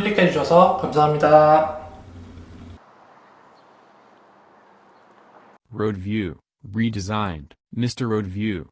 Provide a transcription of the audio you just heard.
클릭해 주셔서 감사합니다. Road View, redesigned, Mr. Road View.